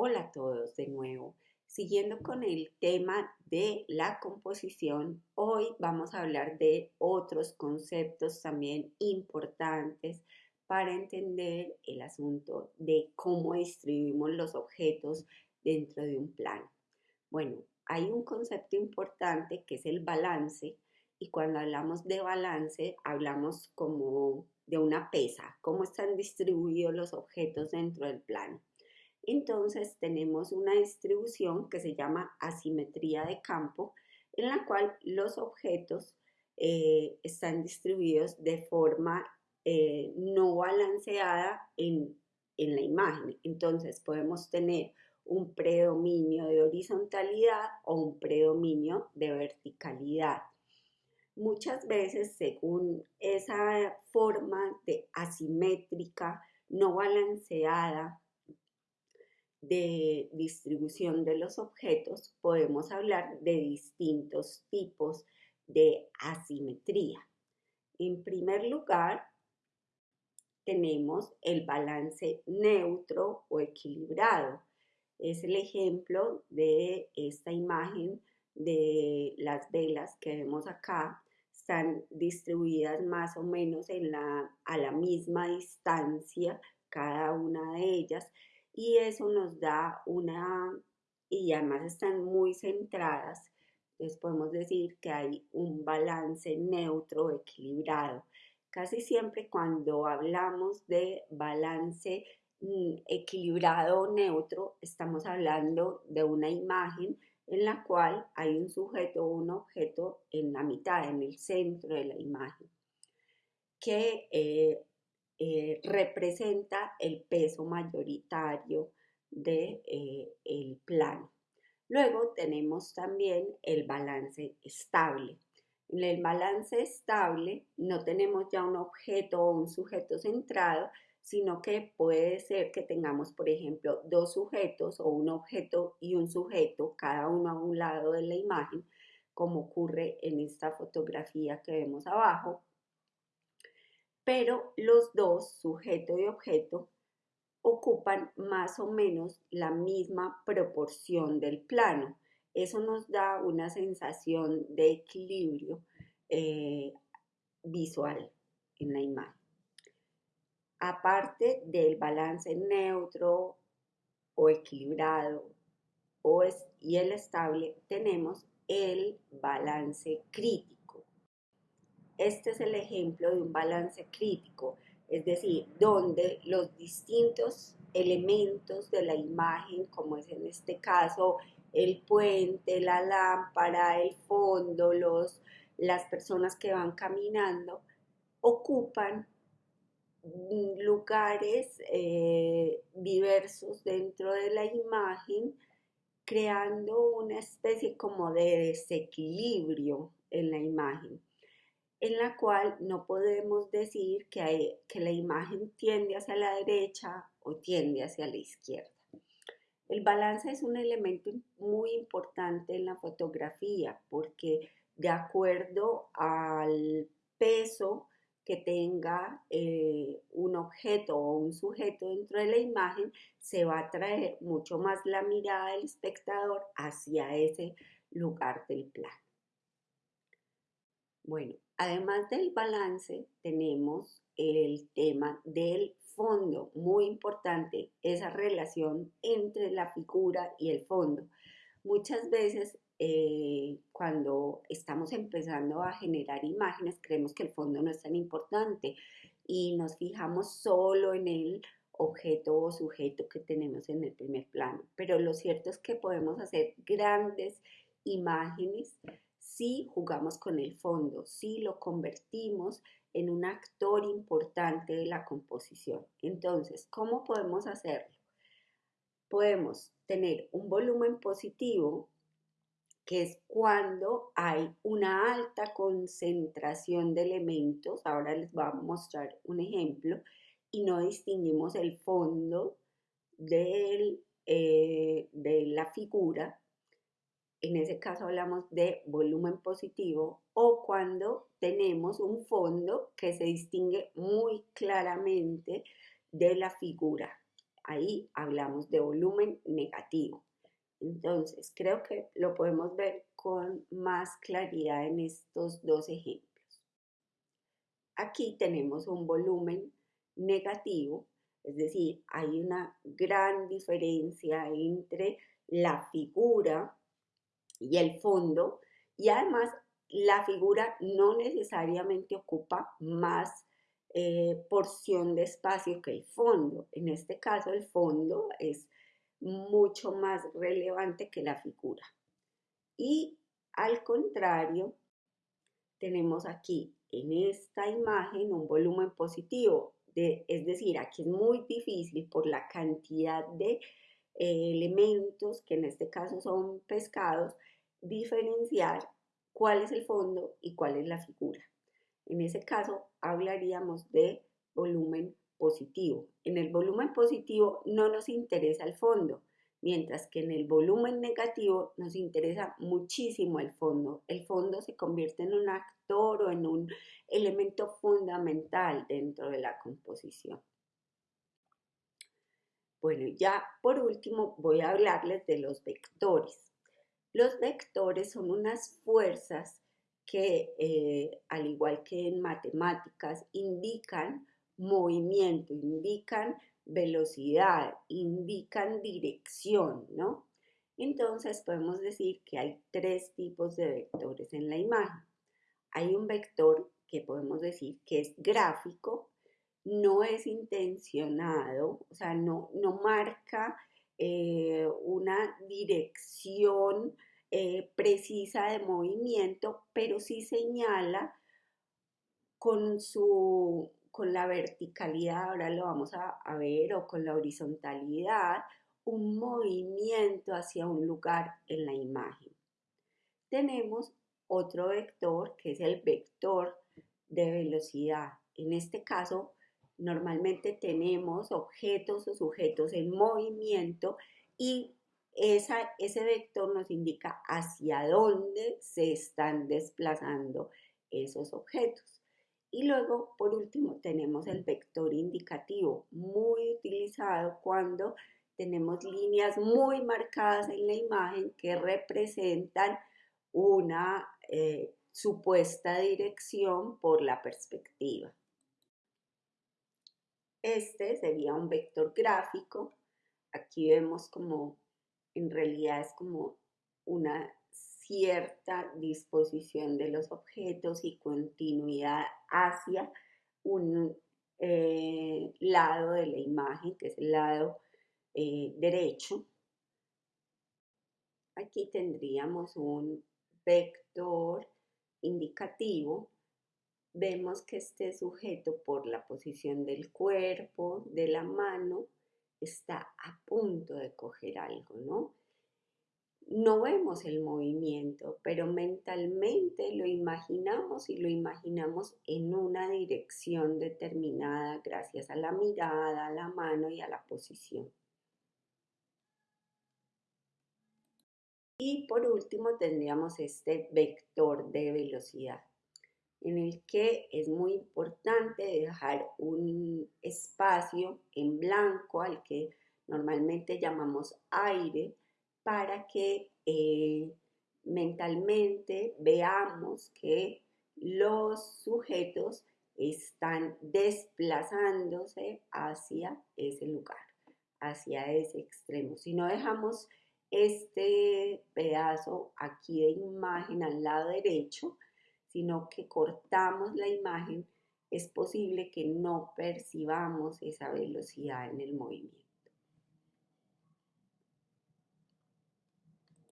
Hola a todos de nuevo. Siguiendo con el tema de la composición, hoy vamos a hablar de otros conceptos también importantes para entender el asunto de cómo distribuimos los objetos dentro de un plano. Bueno, hay un concepto importante que es el balance y cuando hablamos de balance hablamos como de una pesa, cómo están distribuidos los objetos dentro del plano. Entonces tenemos una distribución que se llama asimetría de campo, en la cual los objetos eh, están distribuidos de forma eh, no balanceada en, en la imagen. Entonces podemos tener un predominio de horizontalidad o un predominio de verticalidad. Muchas veces, según esa forma de asimétrica, no balanceada de distribución de los objetos, podemos hablar de distintos tipos de asimetría. En primer lugar, tenemos el balance neutro o equilibrado. Es el ejemplo de esta imagen de las velas que vemos acá. Están distribuidas más o menos en la, a la misma distancia cada una de ellas y eso nos da una, y además están muy centradas, entonces podemos decir que hay un balance neutro equilibrado. Casi siempre cuando hablamos de balance mm, equilibrado o neutro, estamos hablando de una imagen en la cual hay un sujeto o un objeto en la mitad, en el centro de la imagen, que eh, eh, representa el peso mayoritario del de, eh, plano. Luego tenemos también el balance estable. En el balance estable no tenemos ya un objeto o un sujeto centrado, sino que puede ser que tengamos, por ejemplo, dos sujetos o un objeto y un sujeto, cada uno a un lado de la imagen, como ocurre en esta fotografía que vemos abajo, pero los dos, sujeto y objeto, ocupan más o menos la misma proporción del plano. Eso nos da una sensación de equilibrio eh, visual en la imagen. Aparte del balance neutro o equilibrado o y el estable, tenemos el balance crítico este es el ejemplo de un balance crítico, es decir, donde los distintos elementos de la imagen, como es en este caso el puente, la lámpara, el fondo, los, las personas que van caminando, ocupan lugares eh, diversos dentro de la imagen, creando una especie como de desequilibrio en la imagen en la cual no podemos decir que, la imagen tiende hacia la derecha o tiende hacia la izquierda. El balance es un elemento muy importante en la fotografía porque de acuerdo al peso que tenga eh, un objeto o un sujeto dentro de la imagen, se va a traer mucho más la mirada del espectador hacia ese lugar del plano. Bueno, además del balance, tenemos el tema del fondo, muy importante, esa relación entre la figura y el fondo. Muchas veces eh, cuando estamos empezando a generar imágenes, creemos que el fondo no es tan importante y nos fijamos solo en el objeto o sujeto que tenemos en el primer plano. Pero lo cierto es que podemos hacer grandes imágenes si jugamos con el fondo, si lo convertimos en un actor importante de la composición. Entonces, ¿cómo podemos hacerlo? Podemos tener un volumen positivo, que es cuando hay una alta concentración de elementos. Ahora les voy a mostrar un ejemplo y no distinguimos el fondo eh, de la figura en ese caso hablamos de volumen positivo, o cuando tenemos un fondo que se distingue muy claramente de la figura. ahí hablamos de volumen negativo. Entonces, creo que lo podemos ver con más claridad en estos dos ejemplos. Aquí tenemos un volumen negativo, es decir, hay una gran diferencia entre la figura y el fondo y además la figura no necesariamente ocupa más eh, porción de espacio que el fondo. En este caso el fondo es mucho más relevante que la figura. Y al contrario, tenemos aquí en esta imagen un volumen positivo, de, es decir, aquí es muy difícil por la cantidad de eh, elementos, que en este caso son pescados, diferenciar cuál es el fondo y cuál es la figura. En ese caso hablaríamos de volumen positivo. En el volumen positivo no nos interesa el fondo, mientras que en el volumen negativo nos interesa muchísimo el fondo. El fondo se convierte en un actor o en un elemento fundamental dentro de la composición. Bueno, ya por último voy a hablarles de los vectores. Los vectores son unas fuerzas que, eh, al igual que en matemáticas, indican movimiento, indican velocidad, indican dirección, ¿no? Entonces podemos decir que hay tres tipos de vectores en la imagen. Hay un vector que podemos decir que es gráfico, no es intencionado, o sea, no, no marca eh, una dirección eh, precisa de movimiento, pero sí señala con su con la verticalidad, ahora lo vamos a, ver, o con la horizontalidad, un movimiento hacia un lugar en la imagen. Tenemos otro vector que es el vector de velocidad. En este caso, normalmente tenemos objetos o sujetos en movimiento y ese vector nos indica hacia dónde se están desplazando esos objetos. Y luego, por último, tenemos el vector indicativo, muy utilizado cuando tenemos líneas muy marcadas en la imagen que representan una eh, supuesta dirección por la perspectiva. Este sería un vector gráfico. Aquí vemos como en realidad es como una cierta disposición de los objetos y continuidad hacia un eh, lado de la imagen, que es el lado eh, derecho. Aquí tendríamos un vector indicativo. Vemos que este sujeto por la posición del cuerpo, de la mano, está a punto de coger algo, ¿no? no vemos el movimiento, pero mentalmente lo imaginamos y lo imaginamos en una dirección determinada gracias a la mirada, a la mano y a la posición. Y por último tendríamos este vector de velocidad, en el que es muy importante dejar un espacio en blanco al que normalmente llamamos aire, para que eh, mentalmente veamos que los sujetos están desplazándose hacia ese lugar, hacia ese extremo. Si no dejamos este pedazo aquí de imagen al lado derecho, sino que cortamos la imagen, es posible que no percibamos esa velocidad en el movimiento.